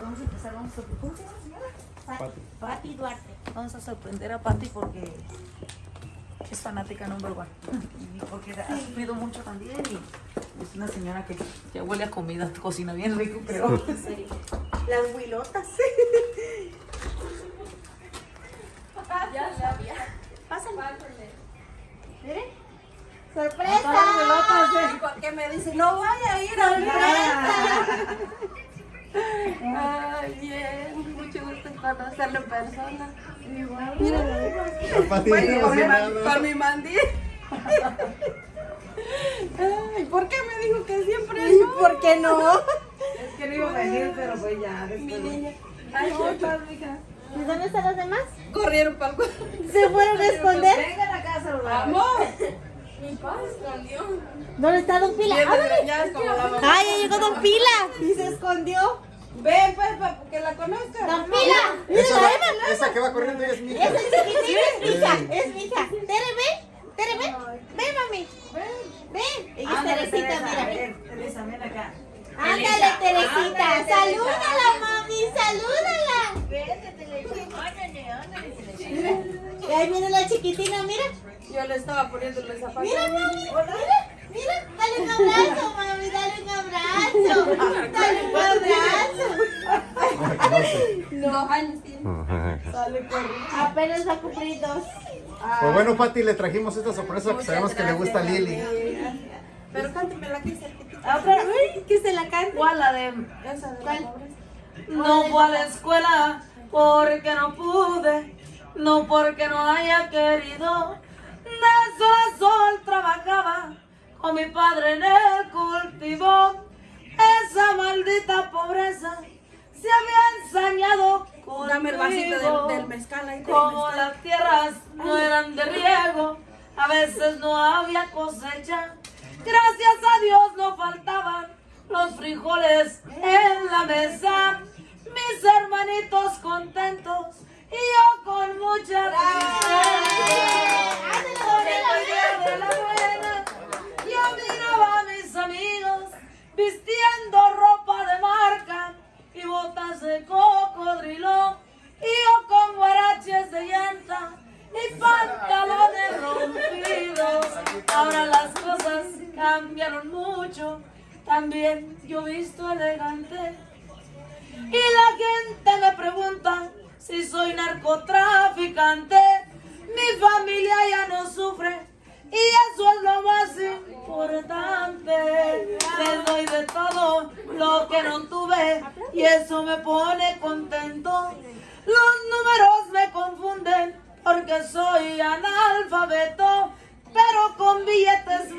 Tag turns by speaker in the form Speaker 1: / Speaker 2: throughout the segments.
Speaker 1: Vamos a empezar, vamos a... ¿Cómo se llama señora?
Speaker 2: Pati.
Speaker 1: Pati Duarte. Vamos a sorprender a Pati porque es fanática number one. Y porque ha sufrido mucho también y es una señora que ya huele a comida, cocina bien rico, pero...
Speaker 3: Las huilotas.
Speaker 4: Ya sabía.
Speaker 3: Pásale. ¡Sorpresa!
Speaker 1: eh.
Speaker 4: ¿Por qué me dice, no vaya a ir al Ay, bien. Mucho gusto conocerlo en persona.
Speaker 2: Pati
Speaker 4: Bueno, con, mi man-
Speaker 2: emocionada.
Speaker 4: con mi mandil. Ay, ¿por qué me dijo que siempre no?
Speaker 3: ¿Por qué no?
Speaker 1: Es que no iba a venir, pero pues ya
Speaker 4: Mi niña. Ay.
Speaker 3: ¿Y dónde están los demás?
Speaker 4: Corrieron para el cuarto.
Speaker 3: ¿Se fueron a esconder?
Speaker 1: Vengan acá a saludar.
Speaker 4: Amor. Mi papá se escondió.
Speaker 3: ¿Dónde está Don Pila? ¡Ay, llegó Don Pila! Y se escondió.
Speaker 4: Ven, pues, para que la conozca.
Speaker 3: ¡Don Pila! ¡Mira,
Speaker 2: Esa,
Speaker 3: la Eva!
Speaker 2: esa que va corriendo es mi hija.
Speaker 3: Esa es mi hija, es mi hija. Tere, ven. Tere, ven. Ven, mami. Ven. Ella es
Speaker 1: Ándale,
Speaker 3: Teresita,
Speaker 1: Teresa,
Speaker 3: mira.
Speaker 1: ven, Teresa, ven acá.
Speaker 3: Ándale, Teresita.
Speaker 4: Ándale,
Speaker 3: Salúdala, mami. Salúdala. Y ahí viene la chiquitina, mira.
Speaker 4: Yo le estaba poniendo los zapatos.
Speaker 3: Mira, mami. Mira, mira. Dale un abrazo, mami. Dale un abrazo. Dale un abrazo.
Speaker 4: Dos años tiene.
Speaker 1: Sale corriendo.
Speaker 3: Apenas va a cumplir dos.
Speaker 2: Pues bueno, Pati, le trajimos esta sorpresa que sabemos que le gusta a Lili.
Speaker 4: Pero cántame aquí cerquitita.
Speaker 1: Ah, otra vez.
Speaker 3: Uy, que se la cante.
Speaker 1: ¿Cuál la de...?
Speaker 4: Esa de la
Speaker 3: ¿Cuál?
Speaker 4: pobreza.
Speaker 1: No fue a la escuela porque no pude, no porque no haya querido. De sol a sol trabajaba con mi padre en el cultivo. Esa maldita pobreza se había ensañado conmigo.
Speaker 4: Dame el vasito del, del mezcal ahí.
Speaker 1: Como
Speaker 4: mezcal.
Speaker 1: las tierras no eran de riego, a veces no había cosecha. Gracias a Dios no faltaban los frijoles en la mesa. Mis hermanitos contentos y yo con mucha tristeza. Por el día de la buena, yo miraba a mis amigos cambiaron mucho, también yo visto elegante. Y la gente me pregunta si soy narcotraficante. Mi familia ya no sufre y eso es lo más importante. Les doy de todo lo que no tuve y eso me pone contento. Los números me confunden porque soy analfabeto, pero con billetes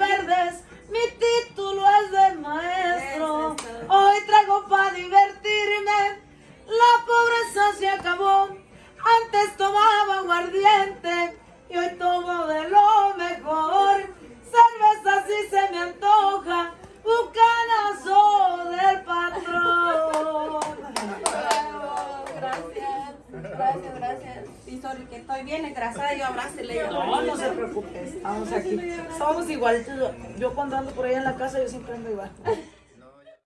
Speaker 1: Antes tomaba aguardiente y hoy tomo de lo mejor. Cerveza si se me antoja, bucanazo del patrón.
Speaker 4: Bravo, Gracias, gracias, gracias. Sí, sorry, que estoy bien engrasada, yo abrácele.
Speaker 1: No, no se preocupe, estamos aquí. Estamos igual. Yo cuando ando por ahí en la casa, yo siempre ando igual.